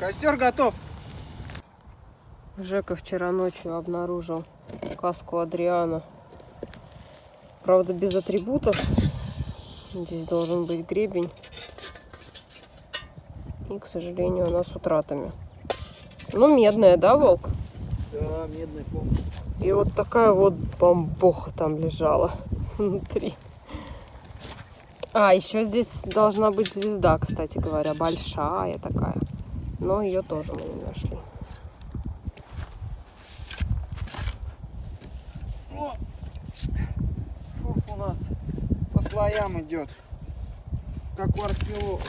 Костер готов. Жека вчера ночью обнаружил каску Адриана. Правда, без атрибутов. Здесь должен быть гребень. И, к сожалению, она с утратами. Ну, медная, да, волк? Да, медный пом. И вот такая вот бомбоха там лежала внутри. А, еще здесь должна быть звезда, кстати говоря, большая такая. Но ее тоже мы не нашли. О, шурф у нас по слоям идет. Как у археолога.